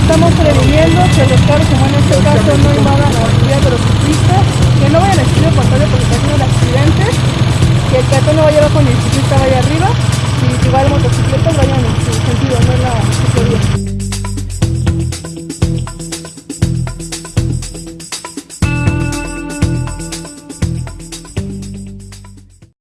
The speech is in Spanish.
Estamos previniendo que los carros, como en este caso, no invadan las vías de los ciclistas, que no vayan a estilo contrario porque está haciendo accidentes, que el peatón no vaya abajo ni el ciclista vaya arriba,